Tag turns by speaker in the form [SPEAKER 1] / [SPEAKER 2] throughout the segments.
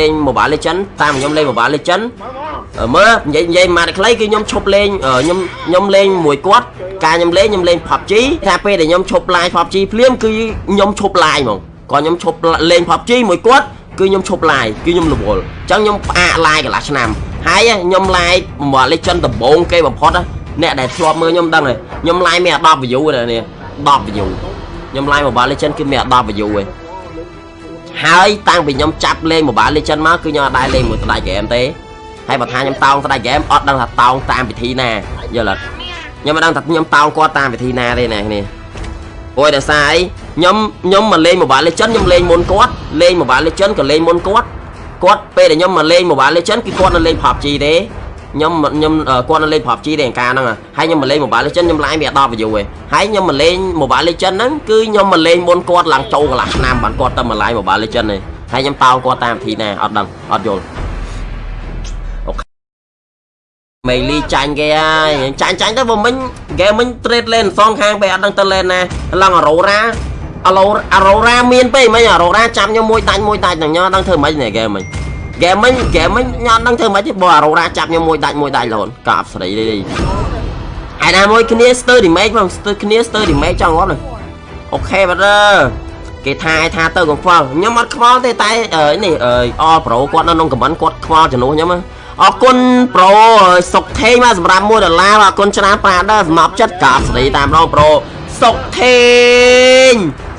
[SPEAKER 1] លេង Mobile Legend តាមខ្ញុំលេង Mobile Legend អឺមើលនិយាយនិយាយមកខ្លីគឺខ្ញុំឈប់លេងអឺខ្ញុំខ្ញុំលេងមួយគាត់ការខ្ញុំលេងខ្ញុំលេង PUBG ថាពេលដែលខ្ញុំឈប់ live PUBG ភ្លាមគឺខ្ញុំឈប់ live ហ្មងក៏ខ្ញុំឈប់លេង PUBG មួយគាត់គឺខ្ញុំឈប់ live គឺខ្ញុំរវល់អញ្ចឹងខ្ញុំផ្អាក live កន្លះឆ្នាំហើយខ្ញុំ live Mobile Legend ដំបូងគេបំផុតណាអ្នកដែលធ្លាប់មើលខ្ញុំដឹងហើយខ្ញុំ live មាន10 view ណានេះ10 view ខ្ញុំ live Mobile Legend គឺមាន10 view ឯង ហើយតាំងពីខ្ញុំចាប់លេង Mobile Legend មកគឺខ្ញុំអត់ដែរលេងមួយស្ដាយហ្គេមទេហើយបើថាខ្ញុំតោងស្ដាយហ្គេមអត់ដឹងថាតោងតាមវិធីណាយល់អត់ខ្ញុំមិនដឹងថាខ្ញុំតោងគាត់តាមវិធីណាទេណាគ្នាអូយដោយសារអីខ្ញុំខ្ញុំមកលេង Mobile Legend ខ្ញុំលេងមុនគាត់លេង Mobile Legend ក៏លេងមុនគាត់គាត់ពេលដែលខ្ញុំមកលេង Mobile Legend គឺគាត់នៅលេង PUBG ទេ ខ្ញុំខ្ញុំគាត់នៅលេង PUBG ទេកាលហ្នឹងហើយខ្ញុំមកលេង Mobile Legend ខ្ញុំ live វា10 view ឯងហើយខ្ញុំមកលេង Mobile Legend ហ្នឹងគឺខ្ញុំមកលេងមុនគាត់ឡើងចូលកន្លះឆ្នាំបានគាត់ទៅមក live Mobile Legend ឯងហើយខ្ញុំតោគាត់តាមវិធីណាអត់ដឹងអត់យល់អូខេមេលីចាញ់គេហើយចាញ់ចាញ់ទៅបើមិញគេមិញ trade lane សងខាងពេលអត់ដឹងទៅ lane ណាឡើងអរ៉ូរ៉ាអឡូអរ៉ូរ៉ាមានពេកមិញអរ៉ូរ៉ាចាប់ខ្ញុំមួយដាច់មួយដាច់ហ្នឹងញ៉ដឹងធ្វើម៉េចនេះគេមិញ ហ្គេមមិញហ្គេមមិញញ៉ាំដឹងធ្វើម៉េចទេបើអារ៉ូរ៉ាចាប់ខ្ញុំមួយដាច់មួយដាច់លូនកាប់ស្រីនេះហើយណាមួយគ្នាស្ទើររីមេកផងស្ទើរគ្នាស្ទើររីមេកចង់ងាប់អូខេបាទគេថាឲ្យថាទៅកង្វល់ខ្ញុំអត់ខ្វល់ទេតែនេះអលប្រូគាត់នៅក្នុងខមមិនគាត់ខ្វល់ជំនួសខ្ញុំអរគុណប្រូសុកថេងមកសម្រាប់1ដុល្លារអរគុណច្រើនប៉ាដល់សម្រាប់ចិត្តកាប់ស្រីតាមរងប្រូសុកថេង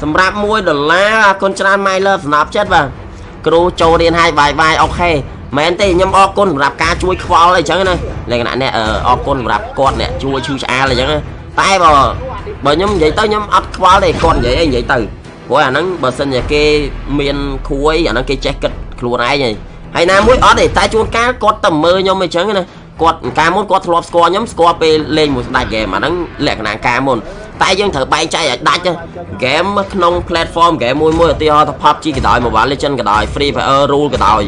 [SPEAKER 1] សម្រាប់1ដុល្លារអរគុណច្រើន my love សម្រាប់ចិត្តបាទ គ្រូចូលរៀនឲ្យបាយបាយអូខេមែនទេខ្ញុំអរគុណសម្រាប់ការជួយខ្វល់អីចឹងណាលក្ខណៈអ្នកអរគុណសម្រាប់គាត់អ្នកជួយឈឺឆ្អាលអីចឹងតែបើបើខ្ញុំនិយាយទៅខ្ញុំអត់ខ្វល់ទេគាត់និយាយអីនិយាយទៅព្រោះអាហ្នឹងបើសិនជាគេមានគ្រួយអាហ្នឹងគេចេះគិតខ្លួនឯងហើយហើយណាមួយអត់ទេតែជួនកាលគាត់ទៅមើលខ្ញុំអីចឹងណាគាត់កាលមុនគាត់ធ្លាប់ស្គាល់ខ្ញុំស្គាល់ពេលលេងមួយស្ដាច់ហ្គេមអាហ្នឹងលក្ខណៈកាលមុន តែយើងត្រូវបែងចែកឲ្យដាច់ហ្គេមក្នុង platform ហ្គេមមួយមួយឧទាហរណ៍ថា PUBG ក៏ដោយ Mobile Legends ក៏ដោយ Free Fire Rule ក៏ដោយ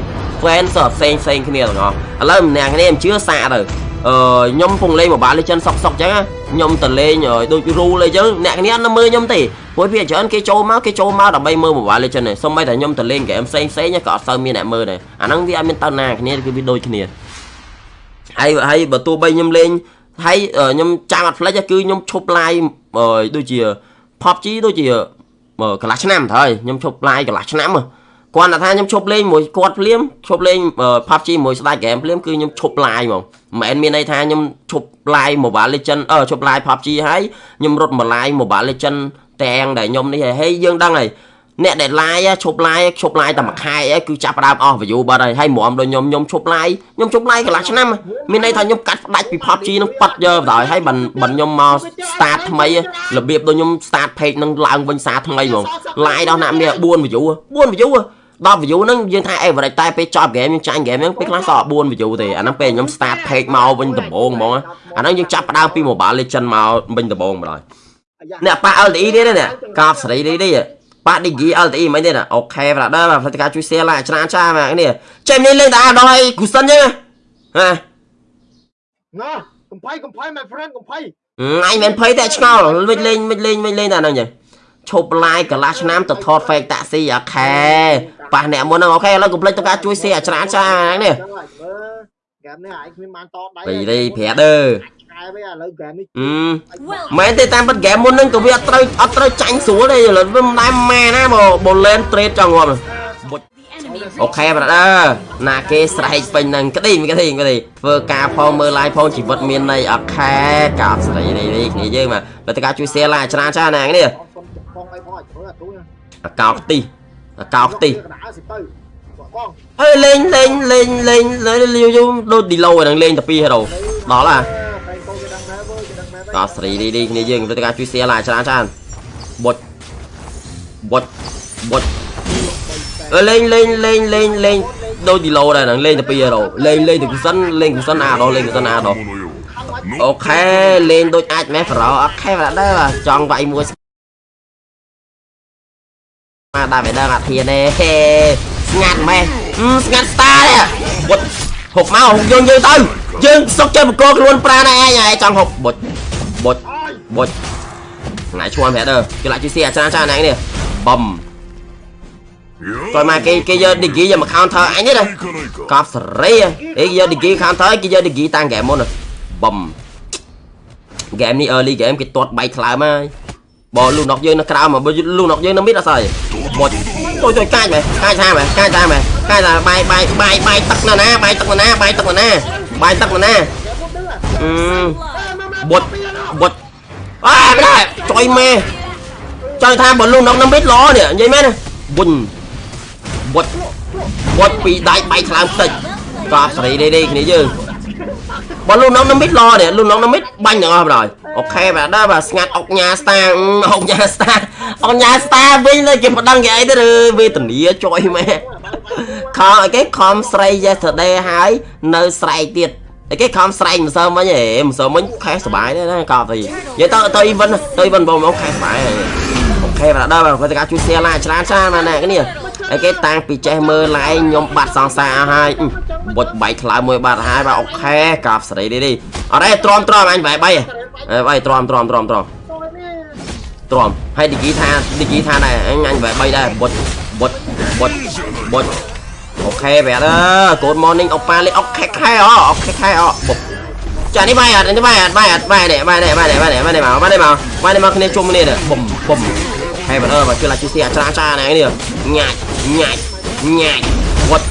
[SPEAKER 1] fans ផ្សេងផ្សេងគ្នាទាំងអស់ឥឡូវម្នាក់គ្នាមិនជឿសាកទៅអឺខ្ញុំពងលេង Mobile Legends សុកសុកអញ្ចឹងខ្ញុំទៅលេងដូច rule អីចឹងអ្នកគ្នាអត់មើលខ្ញុំទេព្រោះវាច្រើនគេចូលមកគេចូលមកដើម្បីមើល Mobile Legends ទេសូម្បីតែខ្ញុំទៅលេងហ្គេមផ្សេងផ្សេងក៏អត់សូវមានអ្នកមើលដែរអាហ្នឹងវាអត់មានតើណាគ្នាគឺវាដូចគ្នាហើយហើយបើទោះបីខ្ញុំលេង ហើយខ្ញុំចាំអត់ផ្លេចគឺខ្ញុំឈប់ live ដូចជា PUBG ដូចជាកន្លះឆ្នាំទៅហើយខ្ញុំឈប់ live កន្លះឆ្នាំគាត់ថាខ្ញុំឈប់លេងមួយគាត់ភ្លាមឈប់លេង PUBG មួយស្ដាច់ហ្គេមភ្លាមគឺខ្ញុំឈប់ live ហ្មងមិនមែនមានន័យថាខ្ញុំឈប់ live Mobile Legend អឺឈប់ live PUBG ហើយខ្ញុំរត់មក live Mobile Legend ទាំងដែលខ្ញុំនេះហើយយើងដឹងហើយ អ្នកដែល live ឈប់ live ឈប់ live តែមួយខែគឺចាប់ផ្ដើមអស់ view បាត់ហើយហើយហ្មងដូចខ្ញុំខ្ញុំឈប់ live ខ្ញុំឈប់ live កន្លះឆ្នាំមានន័យថាខ្ញុំកាត់ផ្ដាច់ពី PUBG នឹងប៉ាត់យកបណ្ដោយហើយបានបានខ្ញុំមក start ថ្មីរបៀបដូចខ្ញុំ start page នឹងឡើងវិញសារថ្មីហ្មង live ដល់ណាមាន4 view 4 view 10 view ហ្នឹងយើងថា average តែពេលចប់ game យើងចាញ់ game ហ្នឹងពេលខ្លះសល់4 view ទេអាហ្នឹងពេលខ្ញុំ start page មកវិញដំបូងហ្មងអាហ្នឹងយើងចាប់ផ្ដើមពី Mobile Legend មកវិញដំបូងម្ដងអ្នកប៉ា LTE នេះនេះកាបសេរីនេះនេះ ប៉ា Digi LTE មិនទេណាអូខេ brother បាទផ្លេចការជួយ share ឡាច្រើនចាស់មកនេះចេញនេះលេងតែដល់ឲ្យគូសិនចឹងហ៎
[SPEAKER 2] ណាកំភៃកំភៃ my friend កំភៃ
[SPEAKER 1] អញមិនភ័យតែឆ្ងល់មិនលេងមិនលេងមិនលេងតែហ្នឹងចឹងឈប់ live កន្លះឆ្នាំទៅថត fake taxi អូខេប៉ះអ្នកមុនហ្នឹងអូខេឥឡូវកុំភ្លេចទៅការជួយ share ច្រើនចានេះ
[SPEAKER 2] ហ្គេមនេះឯងគ្មានបានតដៃ
[SPEAKER 1] ពីនេះប្រាប់ទៅ
[SPEAKER 2] ហើយឥឡូវហ្គេមនេះ
[SPEAKER 1] មែនទេតាមពិតហ្គេមមុនហ្នឹងក៏វាអត់ត្រូវអត់ត្រូវចាញ់ស្រួលទេឥឡូវវាមិនដែរម៉ែណាបើបើ lane trade ចង់ងាប់ okay brother ណាគេស្រែកពេញនឹងក្តីក្តីក្តីធ្វើការផងមើល live ផងជីវិតមានន័យអូខេកោតស្រីនេះគ្នាយើងមកបើតើការជួយ share ឡាច្រើនចាណានេះអាកោខ្ទិះអាកោខ្ទិះហើយលេងលេងលេងលេងលេងយូរដូចឌីឡូហ្នឹងលេងតែ2 hero ដល់ហ่ะ កោស្រីនេះនេះគ្នាយើងព្រឹត្តិការជួយ share ឡាច្រើនច្រើនបុចបុចបុចអឺលេងលេងលេងលេងលេងដូចឌីឡូដែរហ្នឹងលេងតែ2 hero លេងលេងតែគូសិនលេងគូសិនអាដល់លេងគូសិនអាដល់អូខេលេងដូចអាចម៉េះប្រោអូខេបាទដែរចង់វាយមួយមកដាក់វាដឹងអាធានទេស្ងាត់ម៉េះស្ងាត់ស្តាទេបុតហុកមកយើងយើងទៅយើងសុកចេះបកខ្លួនប្រាណឯងឯងចង់ហុកបុច បុចបុចណៃឈួនប្រែដើគេឡាក់ជួយស៊ីអាចារ្យចារ្យណែនេះបំ coi mà cái cái giờ đi giờ mà counter anh đấy này កប់សេរីអីយក degree counter គេយក degree តាំង game មុនបំ game នេះ early game គេទាត់បែកថ្លើមហើយបើលូណុកយើងនៅក្រៅមកបើលូណុកយើងនៅមីតអត់ស្អីមកជួយជួយកាច់មែកាច់ថាមែកាច់ថាមែកាច់ថាបាយបាយបាយបាយទឹកណាណាបាយទឹកណាណាបាយទឹកណាណាបាយទឹកណាណាអឺបុត បុតអើមិនដែរជួយមេចង់ថាបើលូណុកនៅមីតល្អនេះនិយាយមែនបុញបុតបុតពីដៃបែកខ្លាំងផ្ទិចកប់សេរីនេះនេះគ្នាយើងបើលូណុកនៅមីតល្អនេះលូណុកនៅមីតបាញ់ទាំងអស់បងអូខេបាទដល់បាទស្ងាត់អុកញ៉ាស្តាអុកញ៉ាស្តាអុកញ៉ាស្តាវិញលើគេមិនដឹងគេអីទេឬវេទនាចុយម៉ែខំអីគេខំស្រី yesterday ហើយនៅស្រែកទៀត អីគេខំស្រែកម្សិលមិញហេម្សិលមិញខែសុបាយដែរណាកប់ទៅនិយាយទៅទៅ event ទៅ event បងមកខែសុបាយអូខេបាទដល់បាទព្រឹត្តិការណ៍ជួយ share ឡាច្រើនច្រើនណាស់ណាគ្នាអីគេតាំងពីចេះមើលឡាយខ្ញុំបាត់សង្សារអស់ហើយបុចបែកខ្លោមួយបាត់ហើយបាទអូខេកាប់សេរីនេះនេះអត់ទេទ្រាំទ្រាំអញបែកបែកបែកទ្រាំទ្រាំទ្រាំទ្រាំទ្រាំហើយឌីគីថាឌីគីថាដែរអញអញបែកបែកដែរបុចបុចបុចបុច អូខេបែតអើ Good morning អុកប៉ាលេអុកខេខេអអុកខេខេអបុកចានេះបាយអត់នេះបាយអត់បាយអត់បាយនេះបាយនេះបាយនេះបាយនេះបាយនេះមកបាយនេះមកបាយនេះមកគ្នាជុំគ្នាបុំបុំហើយបាទអឺមកជួយឡាជួយសៀច្រាចានេះនេះញ៉ាច់ញ៉ាច់ញ៉ាច់វត្ត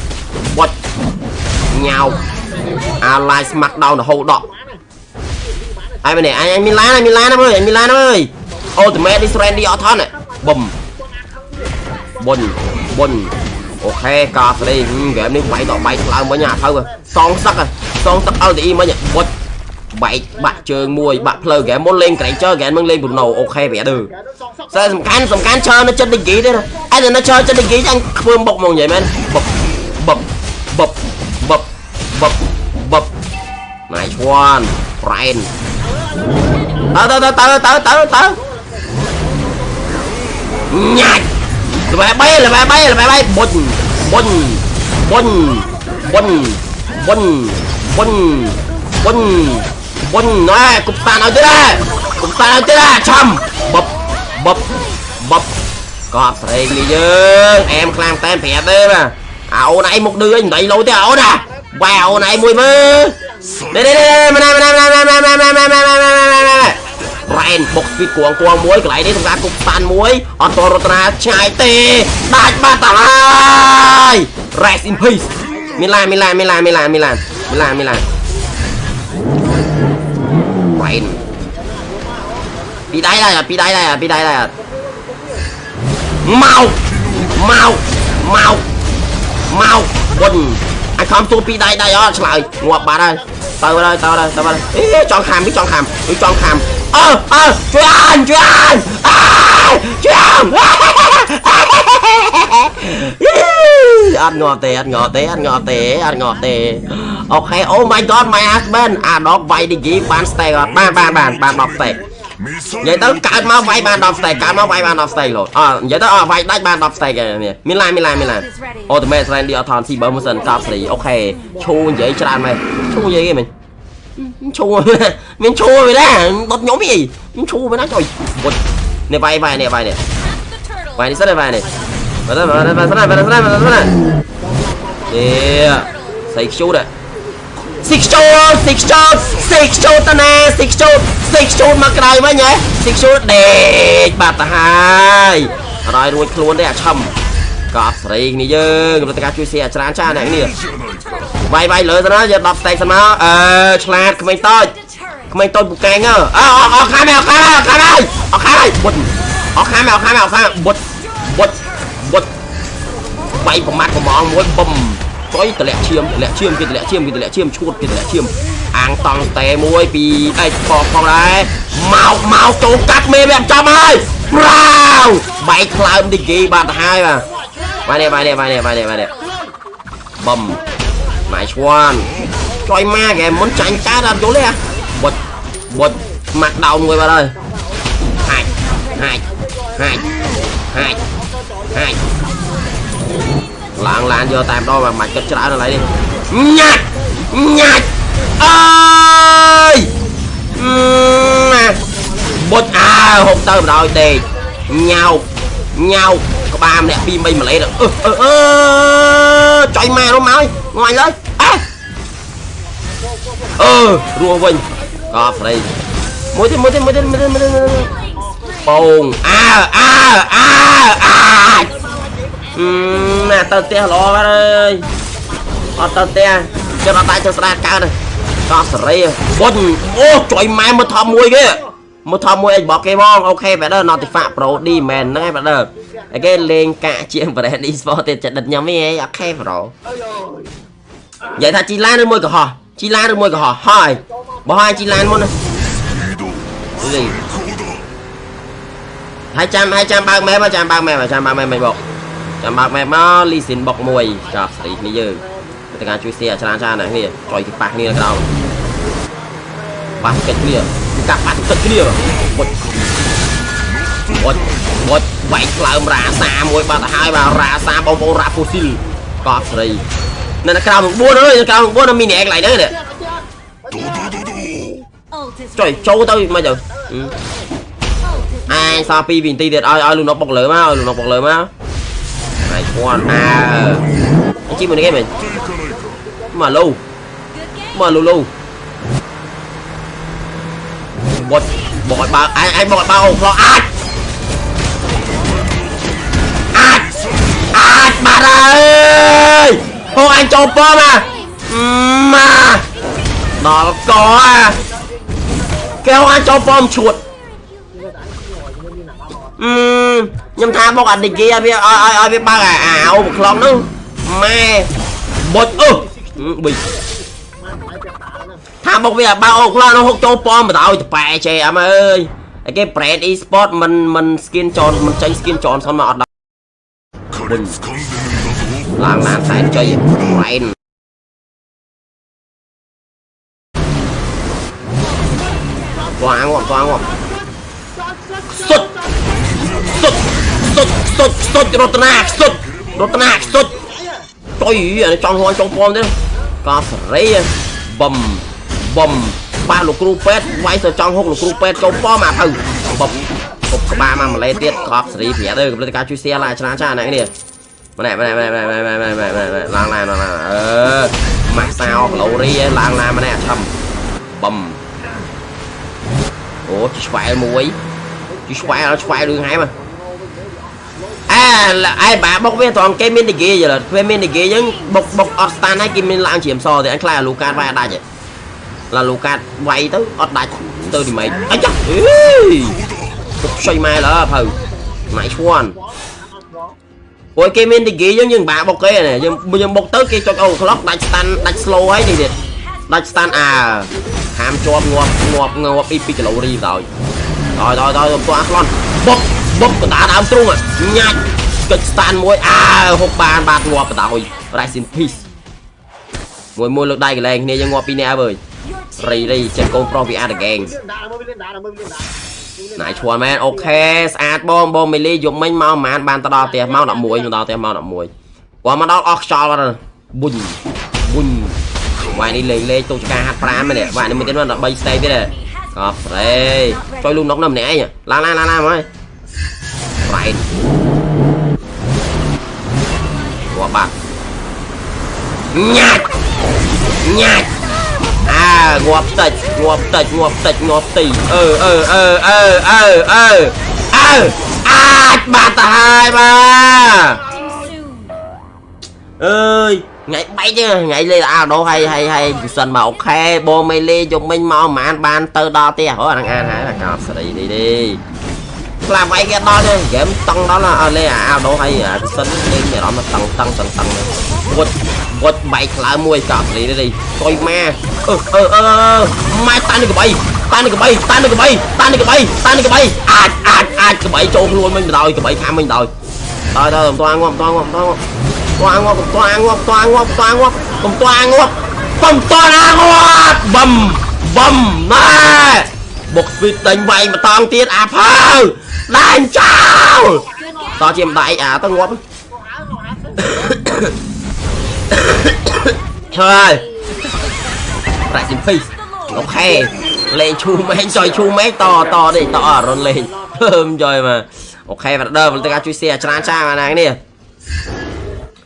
[SPEAKER 1] វត្តញ៉ៅអាឡាយស្មាក់ដោនរហូតដកហើយមែនអញមានឡានមានឡានអើយមានឡានអើយអូតូម៉េតនេះស្រែនឌីអត់ថនបុំបុនបុន អូខេកាស្រីហ្គេមនេះបាយតបាយខ្លាំងមិញអាទៅសងសឹកសងសឹក LTE មិញបុចបែកបាក់ជើងមួយបាក់ផ្លូវហ្គេមមុនលេងក្រែងចើហ្គេមมึงលេង Bruno អូខេប្រាដឺតែសំខាន់សំខាន់ឈើនៅចិត្តឌីគីទេអញនៅឈើចិត្តឌីគីអញធ្វើបុកមកនិយាយមែនបុកបុកបុកបុកបុកបុកណៃឈួនប្រែនតើតើតើតើតើតើញ៉ាច់ ល្បែបីល្បែបីល្បែបីបុញបុញបុញបុញបុញបុញបុញបុញណែគប់តានឲ្យទៀតដែរគប់តានឲ្យទៀតដែរឆំបបបបបបកប់ស្រេងនេះយើងអែមខ្លាំងតែប្រាប់ Rain 6 feet គួងគួងមួយកន្លែងនេះសម្រាប់គប់ស្តានមួយអត់តរតនាឆ្ងាយទេដាច់បាត់ទៅហើយ Rest in peace មីឡាមីឡាមីឡាមីឡាមីឡាមីឡាមីឡា Rain ពីដៃដែរពីដៃដែរពីដៃដែរមកមកមកមកបុនអាចខំទួពីដៃដៃអត់ឆ្លើយងាប់បាត់ហើយទៅទៅទៅទៅទៅចង់ខាំពីចង់ខាំពីចង់ខាំ អើអើជួយអានជួយអានអើជួយអានអត់ងាប់ទេអត់ងាប់ទេអត់ងាប់ទេអត់ងាប់ទេអូខេអូ my god my husband អាដកវាយឌីជីបាន stake អត់បានបានបានបាន10 stake និយាយទៅកើតមកវាយបាន10 stake កើតមកវាយបាន10 stake លោអនិយាយទៅអវាយដាច់បាន10 stake នេះមានឡានមានឡានមានឡានអូតូម៉េ Randy អត់ថនស៊ីបើមិនសិនកប់ស្រីអូខេឈូនិយាយច្រើនមែនឈូនិយាយគេមែន ឈូមានឈូវាណាបត់ខ្ញុំហីមានឈូវាណាចុយបត់នេះវាយវាយនេះវាយនេះវាយនេះសិនវាយនេះបាទបាទបាទស្នាបាទស្នាបាទស្នានេះសៃខ្ជូតសិខ្ជូតសិខ្ជូតសិខ្ជូតតណាសិខ្ជូតសិខ្ជូតមកក្រៅវិញហ៎សិខ្ជូតដេកបាត់ទៅហើយអត់ឲ្យរួចខ្លួនទេអាឆឹម កប់ស្រីគ្នាយើងព្រឹត្តិការណ៍ជួយស៊ីអាច្រើនចាអ្នកនេះវាយវាយលើទៅណាយក10 stake សិនមកអឺឆ្លាតក្មេងតូចក្មេងតូចពូកែងអើអអអខាំអខាំអខាំហើយអខាំហើយបុតអខាំអខាំអខាំបុតបុតបុតវាយប្រមាត់ប្រមងមួយបំចុយតម្លាក់ឈាមតម្លាក់ឈាមគេតម្លាក់ឈាមគេតម្លាក់ឈាមឈួតគេតម្លាក់ឈាមអាងតង់តេមួយពីអេផងផងដែរមកមកចូលកាត់មេវាចាំហើយប្រាវបែកខ្លើមឌីគីបាត់ទៅហើយបាទ Vai nè, vai nè, vai nè, vai nè, vai nè. Bầm. Nice one. Trời ma kìa, muốn tránh ta làm chỗ này à? Bật, bật, mặt đầu người vào đây Hai, hai, hai, hai, hai. Lạng lạng vô tam đôi mà mạch cái trả nó lại đi. Nhạt, nhạt. Ơi. Bột à, hụt à, tơ rồi tì. Nhau, nhau. កតែម្ដងមិនបាច់គិតច្រើនឥឡូវនេះញ៉ាច់ញ៉ាច់អើយណាបុចអើហុកទៅបណ្ដោយដេកញ៉ៅញ៉ៅកក្បាលម្នាក់2 3ម៉ាឡេអឺអឺអឺចុយម៉ែនោះមកងាញ់លើអេអឺរស់វិញកប់ស្រីមួយទៀតមួយទៀតមួយទៀតមួយទៀតមួយទៀតបងអើអើអើអាចអឺណាទៅផ្ទះល្អបាត់អើយអត់ទៅផ្ទះចិត្តអត់ដាច់ទៅស្ដាកើតទេកប់សេរីបុញអូចុយម៉ែមើលថប់មួយគេមើលថប់មួយអីរបស់គេបងអូខេបែដឺ Notify Pro D មែនហ្នឹងឯងបែដឺឯ គេលេងកាក់ជាង brand e-sport ទៀតចិត្តដិតខ្ញុំវិញឯងអូខេ Pro និយាយថាជីឡានឬមួយកុហកជីឡានឬមួយកុហកហើយបោះឲ្យជីឡានមុនណាលីហើយចាំហើយចាំបើកម៉ែមកចាំបើកម៉ែមកចាំបើកម៉ែមិនបុកចាំបើកម៉ែមកលីស៊ីនបុកមួយចាប់ស្រីគ្នាយើងទៅការជួយសៀច្រើនច្រើនណាស់គ្នាចុយទីប៉ះគ្នាក្រោមប៉ះកិច្ចគ្នាកាប់ប៉ះកិច្ចគ្នាបុចបុចបុច វាយក្លើមរាសាមួយបាត់ទៅហើយបាទរាសាបងប្អូនរ៉ាហ្វូស៊ីលកប់ស្រីនៅក្រៅ9អើយក្រៅ9នៅមីនីអេកន្លែងហ្នឹងនេះ
[SPEAKER 3] Ult is
[SPEAKER 1] ចុយ
[SPEAKER 3] ready.
[SPEAKER 1] ចូលទៅមិនទៅ
[SPEAKER 3] Ult is
[SPEAKER 1] អាយសល់2វិនាទីទៀតឲ្យឲ្យលោកនុកបុកលើមកឲ្យលោកនុកបុកលើមកហើយគាត់អើអញ្ជិះមួយនេះគេមែនមកលូ
[SPEAKER 3] good game.
[SPEAKER 1] មកលូលូបុតបកឲ្យបើអាយអាយបកឲ្យបើអូផ្លោះអាចអាច អាចបាត់ហើយហូអញចូលប៉មកមកដល់កអាគេហូអញចូលប៉មឈួតអឺខ្ញុំថាបុកអាឌីគីឲ្យវាឲ្យឲ្យឲ្យវាបើកអាអាអូបក្លំហ្នឹងម៉ែបុចអឺប៊ីថាមកវាឲ្យបើអូខ្លះនោះហុកចូលប៉មបដ ாய் តប៉ែចេអមអើយឯគេ brand e-sport មិនមិន skin ចនមិនចេញ skin ចនសុនមកអត់ ដល់ឡើងឡានសែនជ័យ brand វ៉ាងវ៉ាងវ៉ាងសុតសុតសុតសុតសុតរតនាសុតរតនាសុតចុយអានេះចង់ហួនចង់ប៉មទេកោសេរីបំបំប៉ះលោកគ្រូពេទ្យវាយទៅចង់ហុកលោកគ្រូពេទ្យចូលប៉មអាទៅបំ គប់ក្បាលមកម្លេះទៀតកោសេរីប្រាប់ទៅកំពុងតែការជួយ share ឡាច្រើនច្រើនណាស់នេះម្នាក់ម្នាក់ម្នាក់ម្នាក់ម្នាក់ម្នាក់ម្នាក់ម្នាក់ឡើងឡានឡើងឡានអឺម៉ាក់សោកាឡូរីឡើងឡានម្នាក់ឆឹមបំអូជីស្វែលមួយជីស្វែលស្វែលរឿងហែមអាអែបាបុកវាត្រង់គេមានឌីហ្គេយល់ពេលមានឌីហ្គេយើងបុកបុកអត់ស្តានហើយគេមានឡើងជ្រាមសទេអញខ្លាចអាលូកាតវាយអត់ដាច់ឡាលូកាតវាយទៅអត់ដាច់ទៅទីម៉េចអីចាអេ ទុកខ្ចីម៉ែឡើភៅម៉ៃឈួនព្រោះគេមានឌីហ្គេយើងយើងបាបុកគេណាយើងយើងបុកទៅគេចុចអូក្លុកដាច់ស្តាន់ដាច់ slow ហើយនេះទៀតដាច់ស្តាន់អើហាមជាប់ងាប់ងាប់ងាប់ពី2គីឡូរីទៅដល់ដល់ដល់ទៅអាខ្លន់បុកបុកកណ្ដាលដើមទ្រូងញ៉ាច់កិច្ចស្តានមួយអើហុកបានបាទងាប់បដ ாய் rest in peace មួយមួយលើកដៃកលែងគ្នាយើងងាប់ពីរនាក់ហើយ
[SPEAKER 3] Your team
[SPEAKER 1] រីរីចិត្តកូនប្រុសវាអាតហ្គេង
[SPEAKER 2] lên đá mới lên đá mới lên đá
[SPEAKER 1] ណៃឈួនមែនអូខេស្អាតបងបងមីលីយប់មិញមកប្រហែលបានទៅដល់ផ្ទះមក11មកដល់ផ្ទះមក11គាត់មកដល់អស់ខ្យល់បាត់ប៊ុញប៊ុញវាយនេះលេងលេងទូចការហាត់ប្រាំមែនវាយនេះមួយទៀតមក13 stay ទៀតកប់ស្រេជួយលូននុកនៅម្នាក់ឯងឡើងឡើងឡើងឡើងមកហើយប្រៃគាត់បាត់ញ៉ាច់ញ៉ាច់អើ ងាប់តិចងាប់តិចងាប់តិចងាប់ទីអឺអឺអឺអឺអឺអឺអើអាចបាត់ទៅហើយបាទ
[SPEAKER 3] soon.
[SPEAKER 1] អើយថ្ងៃបែកទេថ្ងៃលេអាដោហើយហើយហើយពិសិនមកអូខេបងមេលេយកមិញមកប្រហែលបានទៅដល់ផ្ទះអូអានឹងអានហើយកោបស្រីនេះទេ ខ្លាបែកគេដល់ទេហ្គេមតង់ដល់អើលេអាដោហើយអាពិសិនលេងមានអារម្មណ៍តង់តង់តង់តង់វត់វត់បែកខ្លើមួយកោបស្រីនេះទេកុយម៉ាអឺអឺអឺម៉ែតានេះកបីតានេះកបីតានេះកបីតានេះកបីតានេះកបីអាចអាចអាចកបីចូលខ្លួនមិញបដ ாய் កបីខាំមិញបដ ாய் ដល់ដល់មិនទាន់ងាប់មិនទាន់ងាប់មិនទាន់ងាប់ toàn ngọc toàn ngọc toàn ngọc toàn ngọc cùng toàn ngọc cùng toàn ngọc bầm bầm nè một vịt đánh vậy mà toàn tiết áp hơ đánh chào to បុកស្វីតដេញវាយម្តងទៀតអាផៅដាញ់ចោលតោះជាម្ដាយអាទៅងាប់ហើយប្រាក់ស៊ីភីអូខេលេងឈូមេឃសយឈូមេឃតតនេះតអរុនលេងហើមយយមកអូខេវ៉ាដឺមកទៅការជួយសៀច្រើនចាអាណានេះ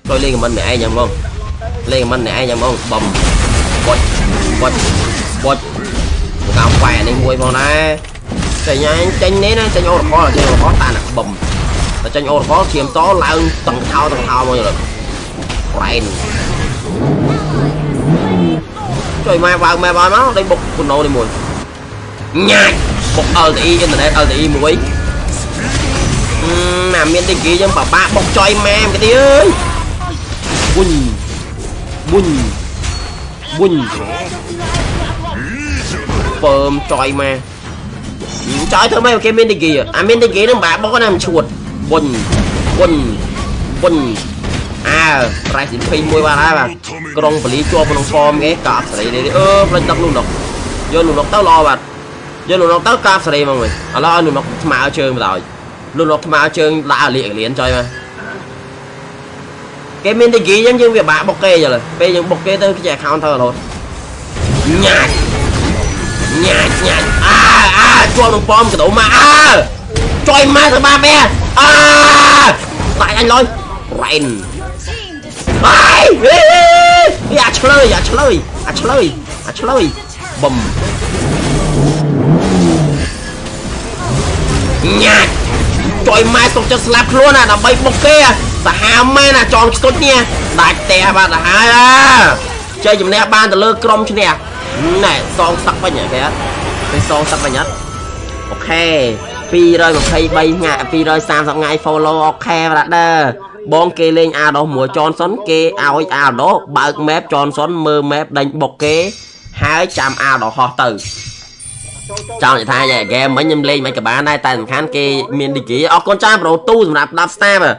[SPEAKER 1] ចូលលេងខមមិនឯងយ៉ាងហ្មងលេងខមមិនឯងយ៉ាងហ្មងបំបុចបុចបុច កៅប៉ែនេះមួយផងដែរតែញ៉ាញចេញនេះណាចេញអូរកលចេញអូរកលតាណាបំតែចេញអូរកលឈាមតឡើងតឹងថោតឹងថោមកយល់ប្រែនជួយម៉ែបើកម៉ែបើមកដេញបុកគូណូនេះមួយញ៉ាច់បុក LTE អ៊ីនធឺណិត LTE មួយអឺណាមានទីគីយើងបបាក់បុកចុយម៉ែមកទីអើយបុញបុញបុញ ពើមចុយម៉ែចុយធ្វើម៉េចគេមានទីគីអាមានទីគីនឹងបាក់បុកណាមិនឈួតបុញបុញបុញអើប្រៃសិន21បាទហើយបាទក្រុងបលីជាប់ក្នុងហ្វមគេកាប់សេរីនេះអឺផ្លេចទឹកនោះនោះយកនោះនោះទៅល្អបាទយកនោះនោះទៅកាប់សេរីមកវិញឥឡូវឲ្យនោះនោះថ្មើជើងបណ្ដោយនោះនោះថ្មើជើងដាក់លៀកលៀនចុយមកគេមានទីគីអញ្ចឹងយើងវាបាក់បុកគេចុះពេលយើងបុកគេទៅគេ account ទៅរហូតញ៉ាច់ ញ៉ាច់ញ៉ាច់អើអើជាប់នឹងប៉មកដោមកអើចុយម៉ែទៅបាបែអើដាច់អញលុយរ៉ែនបាយអាឆ្លើយអាឆ្លើយអាឆ្លើយអាឆ្លើយបំញ៉ាច់ចុយម៉ែទុកចិត្តស្លាប់ខ្លួនណាដើម្បីបុកគេសាហាវមែនណាចងស្គុចនេះដាច់ផ្ទះបាទទៅហើយអាជ័យជំនះបានទៅលើក្រុមឈ្នះ ណែសងសឹកវិញគេអត់ទៅសងសឹកវិញអត់អូខេ223ថ្ងៃ230ថ្ងៃ follow អូខេបាទដើបងគេលេងអាដោះមួយចនសុនគេឲ្យអាដោះបើក map ចនសុនមើល map ដេញបុកគេហើយចាំអាដោះហោះទៅចង់និយាយថាហ្គេមមិញខ្ញុំលេងមិនក៏បានដែរតែសំខាន់គេមានឌីហ្គីអរគុណច្រើនប្រូទូសម្រាប់10 star បាទ